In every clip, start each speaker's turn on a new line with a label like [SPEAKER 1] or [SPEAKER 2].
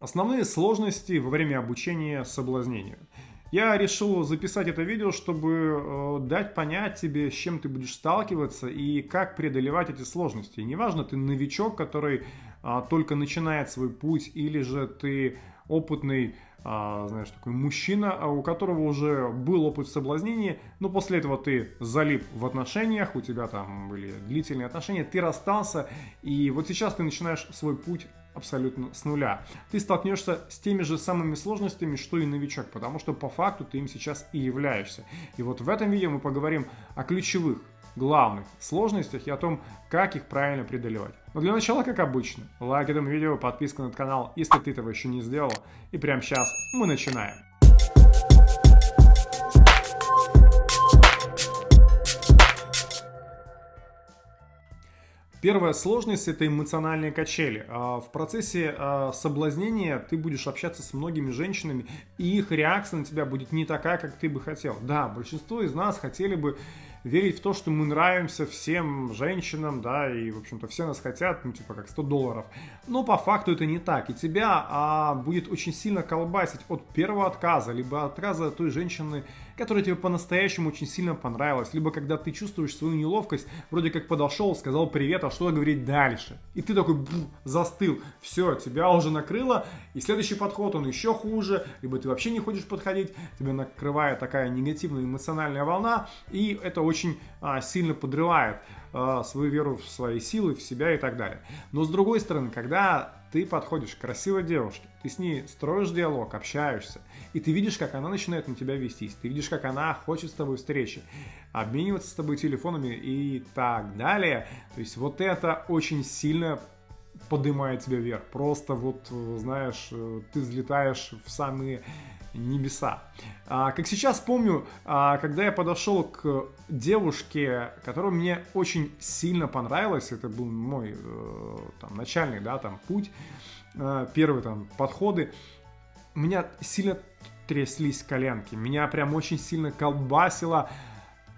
[SPEAKER 1] Основные сложности во время обучения соблазнению. Я решил записать это видео, чтобы э, дать понять тебе, с чем ты будешь сталкиваться и как преодолевать эти сложности. неважно, ты новичок, который э, только начинает свой путь, или же ты опытный, э, знаешь, такой мужчина, а у которого уже был опыт в соблазнении, но после этого ты залип в отношениях, у тебя там были длительные отношения, ты расстался, и вот сейчас ты начинаешь свой путь абсолютно с нуля. Ты столкнешься с теми же самыми сложностями, что и новичок, потому что по факту ты им сейчас и являешься. И вот в этом видео мы поговорим о ключевых, главных сложностях и о том, как их правильно преодолевать. Но для начала, как обычно, лайк этому видео, подписка на канал, если ты этого еще не сделал. И прямо сейчас мы начинаем. Первая сложность – это эмоциональные качели. А, в процессе а, соблазнения ты будешь общаться с многими женщинами, и их реакция на тебя будет не такая, как ты бы хотел. Да, большинство из нас хотели бы верить в то, что мы нравимся всем женщинам, да, и, в общем-то, все нас хотят, ну, типа, как 100 долларов. Но по факту это не так, и тебя а, будет очень сильно колбасить от первого отказа, либо отказа той женщины, которая тебе по-настоящему очень сильно понравилась, либо когда ты чувствуешь свою неловкость, вроде как подошел, сказал привет, а что говорить дальше? И ты такой застыл, все, тебя уже накрыло, и следующий подход, он еще хуже, либо ты вообще не хочешь подходить, тебя накрывает такая негативная эмоциональная волна, и это очень а, сильно подрывает а, свою веру в свои силы, в себя и так далее. Но с другой стороны, когда ты подходишь к красивой девушке, ты с ней строишь диалог, общаешься, и ты видишь, как она начинает на тебя вестись, ты видишь, как она хочет с тобой встречи, обмениваться с тобой телефонами и так далее. То есть вот это очень сильно поднимает тебя вверх. Просто вот, знаешь, э, ты взлетаешь в самые небеса. А, как сейчас помню, а, когда я подошел к девушке, которая мне очень сильно понравилась, это был мой э, там, начальный да, там, путь, э, первые там, подходы, меня сильно тряслись коленки, меня прям очень сильно колбасило,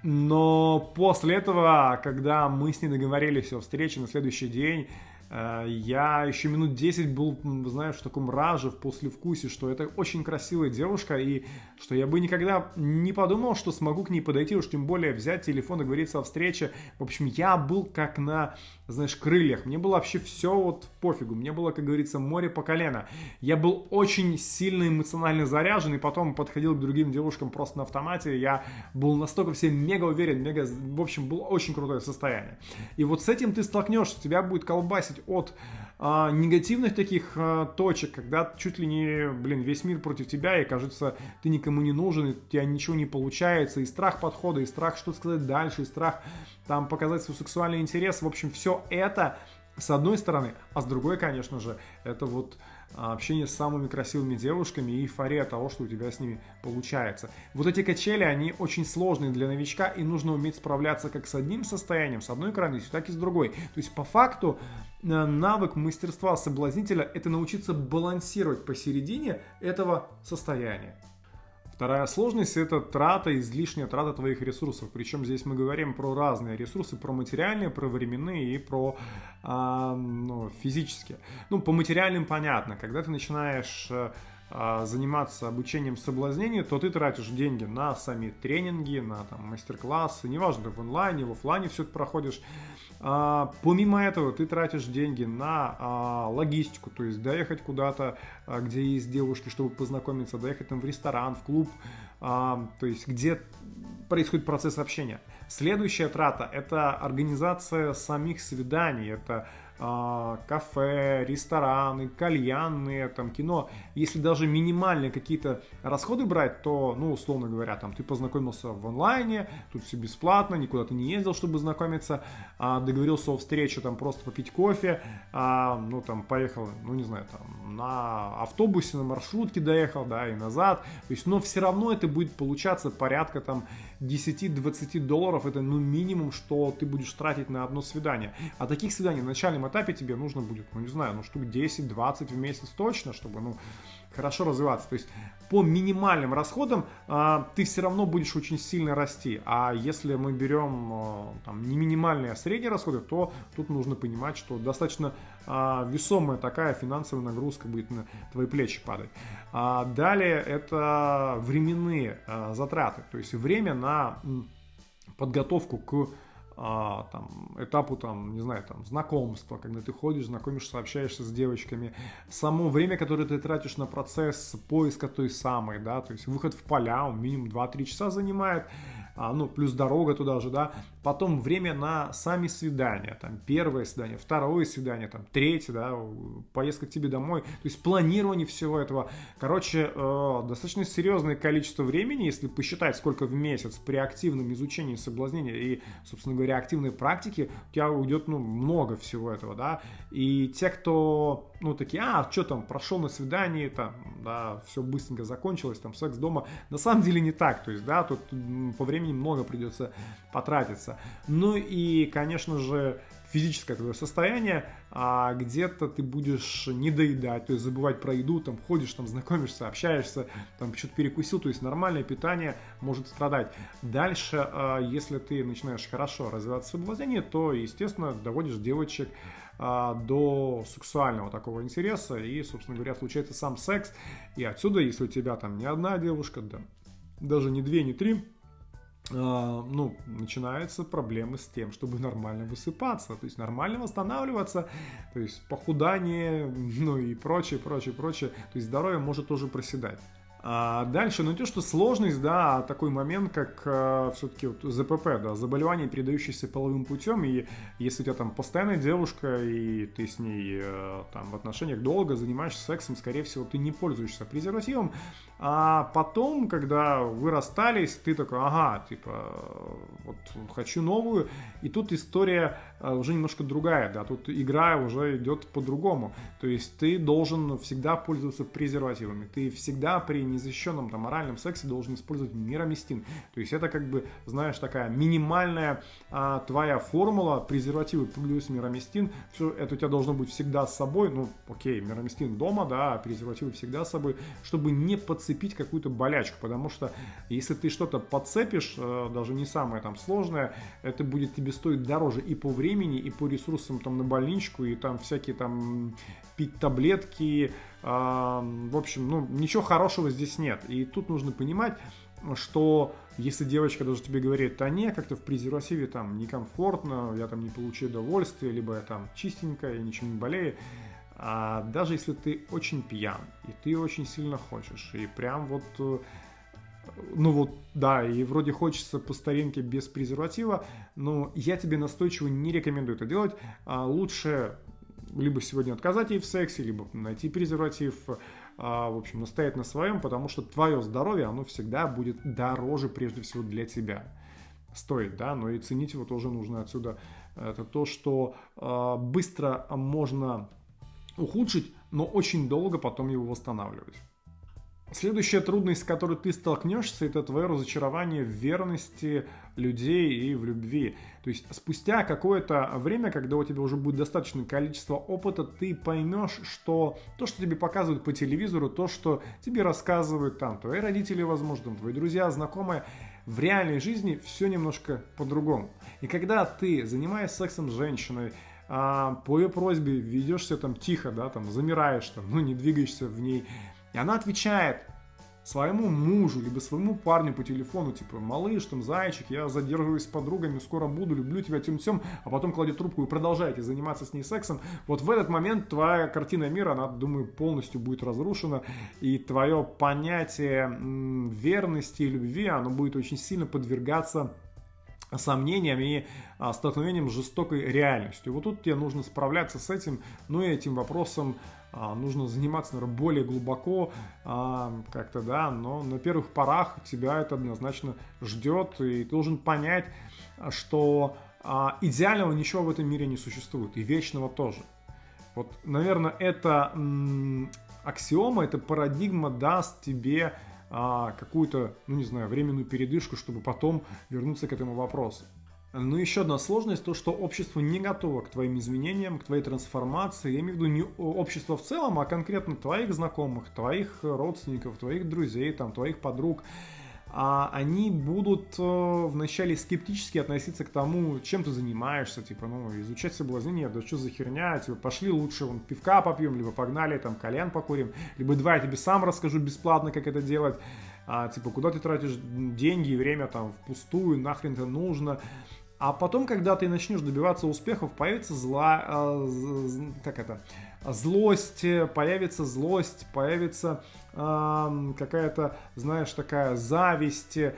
[SPEAKER 1] но после этого, когда мы с ней договорились о встрече на следующий день, я еще минут 10 был, знаешь, в таком раже, в послевкусе, что это очень красивая девушка, и что я бы никогда не подумал, что смогу к ней подойти, уж тем более взять телефон и говорить о встрече. В общем, я был как на, знаешь, крыльях. Мне было вообще все вот пофигу. Мне было, как говорится, море по колено. Я был очень сильно эмоционально заряжен, и потом подходил к другим девушкам просто на автомате. Я был настолько все мега уверен, мега... В общем, было очень крутое состояние. И вот с этим ты столкнешься, тебя будет колбасить от а, негативных таких а, точек, когда чуть ли не, блин, весь мир против тебя, и кажется, ты никому не нужен, и у тебя ничего не получается, и страх подхода, и страх что сказать дальше, и страх там показать свой сексуальный интерес, в общем, все это с одной стороны, а с другой, конечно же, это вот общение с самыми красивыми девушками и эйфория того, что у тебя с ними получается. Вот эти качели, они очень сложные для новичка, и нужно уметь справляться как с одним состоянием, с одной крайностью, так и с другой. То есть, по факту, э, навык мастерства соблазнителя – это научиться балансировать посередине этого состояния. Вторая сложность – это трата, излишняя трата твоих ресурсов. Причем здесь мы говорим про разные ресурсы, про материальные, про временные и про а, ну, физические. Ну, по материальным понятно. Когда ты начинаешь а, заниматься обучением соблазнению, то ты тратишь деньги на сами тренинги, на там, мастер-классы, неважно, в онлайне, в офлайне все это проходишь. А, помимо этого, ты тратишь деньги на а, логистику, то есть доехать куда-то, а, где есть девушки, чтобы познакомиться, доехать там в ресторан, в клуб, а, то есть где происходит процесс общения. Следующая трата – это организация самих свиданий, это а, кафе, рестораны, кальянные, там, кино, если даже минимальные какие-то расходы брать, то, ну, условно говоря, там, ты познакомился в онлайне, тут все бесплатно, никуда ты не ездил, чтобы знакомиться, а, договорился о встрече, там, просто попить кофе, а, ну, там, поехал, ну, не знаю, там, на автобусе, на маршрутке доехал, да, и назад, то есть, но все равно это будет получаться порядка, там, 10-20 долларов, это, ну, минимум, что ты будешь тратить на одно свидание, а таких свиданий в начальном этапе тебе нужно будет, ну не знаю, ну штук 10-20 в месяц точно, чтобы, ну, хорошо развиваться. То есть по минимальным расходам а, ты все равно будешь очень сильно расти. А если мы берем а, там, не минимальные, а средние расходы, то тут нужно понимать, что достаточно а, весомая такая финансовая нагрузка будет на твои плечи падать. А далее это временные а, затраты, то есть время на подготовку к а, там, этапу, там, не знаю, там, знакомства, когда ты ходишь, знакомишься, общаешься с девочками, само время, которое ты тратишь на процесс поиска той самой, да, то есть выход в поля, он минимум 2-3 часа занимает, ну, плюс дорога туда же, да, потом время на сами свидания, там, первое свидание, второе свидание, там, третье, да, поездка к тебе домой, то есть планирование всего этого, короче, э, достаточно серьезное количество времени, если посчитать, сколько в месяц при активном изучении соблазнения и, собственно говоря, активной практики, у тебя уйдет, ну, много всего этого, да, и те, кто ну, такие, а, что там, прошел на свидание, там, да, все быстренько закончилось, там, секс дома. На самом деле не так, то есть, да, тут по времени много придется потратиться. Ну и, конечно же, физическое твое состояние, а где-то ты будешь не доедать, то есть забывать про еду, там ходишь, там знакомишься, общаешься, там что-то перекусил, то есть нормальное питание может страдать. Дальше, а, если ты начинаешь хорошо развиваться в соблазнении, то, естественно, доводишь девочек а, до сексуального такого интереса, и, собственно говоря, случается сам секс. И отсюда, если у тебя там не одна девушка, да, даже не две, не три, ну, начинаются проблемы с тем, чтобы нормально высыпаться, то есть нормально восстанавливаться, то есть похудание, ну и прочее, прочее, прочее, то есть здоровье может тоже проседать. А дальше, ну то, что сложность, да, такой момент, как э, все-таки вот ЗПП, да, заболевание, передающееся половым путем, и если у тебя там постоянная девушка, и ты с ней э, там в отношениях долго занимаешься сексом, скорее всего, ты не пользуешься презервативом, а потом, когда вы расстались, ты такой, ага, типа, вот хочу новую, и тут история э, уже немножко другая, да, тут игра уже идет по-другому, то есть ты должен всегда пользоваться презервативами, ты всегда при незащищенном там моральном сексе должен использовать мироместин. То есть это как бы, знаешь, такая минимальная а, твоя формула, презервативы плюс мироместин, все это у тебя должно быть всегда с собой, ну, окей, мироместин дома, да, а презервативы всегда с собой, чтобы не подцепить какую-то болячку, потому что если ты что-то подцепишь, э, даже не самое там сложное, это будет тебе стоить дороже и по времени, и по ресурсам там на больничку, и там всякие там пить таблетки, в общем, ну, ничего хорошего здесь нет. И тут нужно понимать, что если девочка даже тебе говорит, да не, как-то в презервативе там некомфортно, я там не получу удовольствия, либо я там чистенькая, я ничего не болею, а даже если ты очень пьян, и ты очень сильно хочешь, и прям вот, э, ну вот, да, и вроде хочется по старинке без презерватива, но я тебе настойчиво не рекомендую это делать. А лучше либо сегодня отказать ей в сексе, либо найти презерватив, а, в общем, настоять на своем, потому что твое здоровье, оно всегда будет дороже прежде всего для тебя. Стоит, да, но и ценить его тоже нужно отсюда. Это то, что а, быстро можно ухудшить, но очень долго потом его восстанавливать. Следующая трудность, с которой ты столкнешься, это твое разочарование в верности людей и в любви. То есть спустя какое-то время, когда у тебя уже будет достаточное количество опыта, ты поймешь, что то, что тебе показывают по телевизору, то, что тебе рассказывают там твои родители, возможно, твои друзья, знакомые, в реальной жизни все немножко по-другому. И когда ты, занимаясь сексом с женщиной, а, по ее просьбе ведешься там тихо, да, там замираешь, там, ну не двигаешься в ней, и она отвечает своему мужу, либо своему парню по телефону, типа, малыш, там, зайчик, я задерживаюсь с подругами, скоро буду, люблю тебя, тем-тем, а потом кладет трубку и продолжаете заниматься с ней сексом, вот в этот момент твоя картина мира, она, думаю, полностью будет разрушена, и твое понятие верности и любви, оно будет очень сильно подвергаться сомнениям и а, столкновением с жестокой реальностью. Вот тут тебе нужно справляться с этим, ну и этим вопросом нужно заниматься, наверное, более глубоко, а, как-то, да, но на первых порах тебя это однозначно ждет, и ты должен понять, что а, идеального ничего в этом мире не существует, и вечного тоже. Вот, наверное, эта м, аксиома, эта парадигма даст тебе а, какую-то, ну не знаю, временную передышку, чтобы потом вернуться к этому вопросу. Ну, еще одна сложность, то, что общество не готово к твоим изменениям, к твоей трансформации. Я имею в виду не общество в целом, а конкретно твоих знакомых, твоих родственников, твоих друзей, там, твоих подруг. а они будут э, вначале скептически относиться к тому, чем ты занимаешься, типа, ну, изучать соблазнение, да что за херня, типа, пошли лучше вон пивка попьем, либо погнали, там, кальян покурим, либо давай я тебе сам расскажу бесплатно, как это делать, а, типа, куда ты тратишь деньги и время там впустую, нахрен это нужно, а потом, когда ты начнешь добиваться успехов, появится зла, э, как это, злость, появится злость, появится э, какая-то, знаешь, такая зависть, э,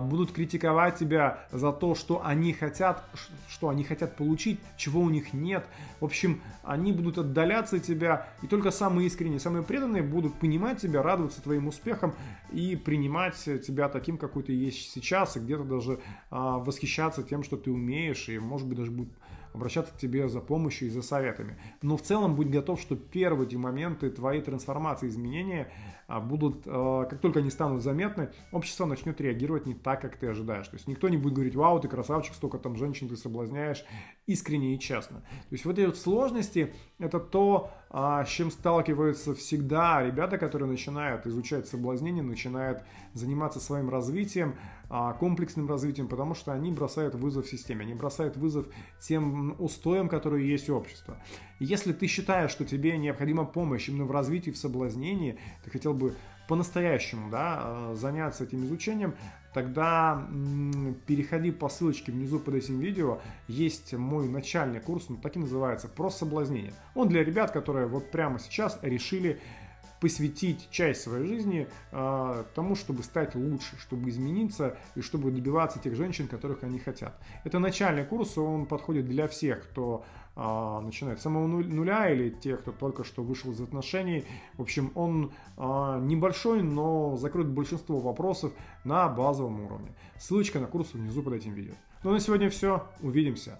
[SPEAKER 1] будут критиковать тебя за то, что они хотят, что они хотят получить, чего у них нет. В общем, они будут отдаляться от тебя, и только самые искренние, самые преданные будут понимать тебя, радоваться твоим успехам и принимать тебя таким, какой ты есть сейчас, и где-то даже э, восхищаться тем, что ты умеешь, и может быть даже будут обращаться к тебе за помощью и за советами. Но в целом будь готов, что первые эти моменты твоей трансформации, изменения а, будут, а, как только они станут заметны, общество начнет реагировать не так, как ты ожидаешь. То есть никто не будет говорить, вау, ты красавчик, столько там женщин ты соблазняешь, искренне и честно. То есть вот эти вот сложности, это то, а, с чем сталкиваются всегда ребята, которые начинают изучать соблазнение, начинают заниматься своим развитием, комплексным развитием, потому что они бросают вызов системе, они бросают вызов тем устоям, которые есть у общества. Если ты считаешь, что тебе необходима помощь именно в развитии, в соблазнении, ты хотел бы по-настоящему да, э, заняться этим изучением, тогда переходи по ссылочке внизу под этим видео. Есть мой начальный курс, он так и называется, про соблазнение. Он для ребят, которые вот прямо сейчас решили посвятить часть своей жизни э, тому, чтобы стать лучше, чтобы измениться и чтобы добиваться тех женщин, которых они хотят. Это начальный курс, он подходит для всех, кто э, начинает с самого нуля или тех, кто только что вышел из отношений. В общем, он э, небольшой, но закроет большинство вопросов на базовом уровне. Ссылочка на курс внизу под этим видео. Ну на сегодня все. Увидимся.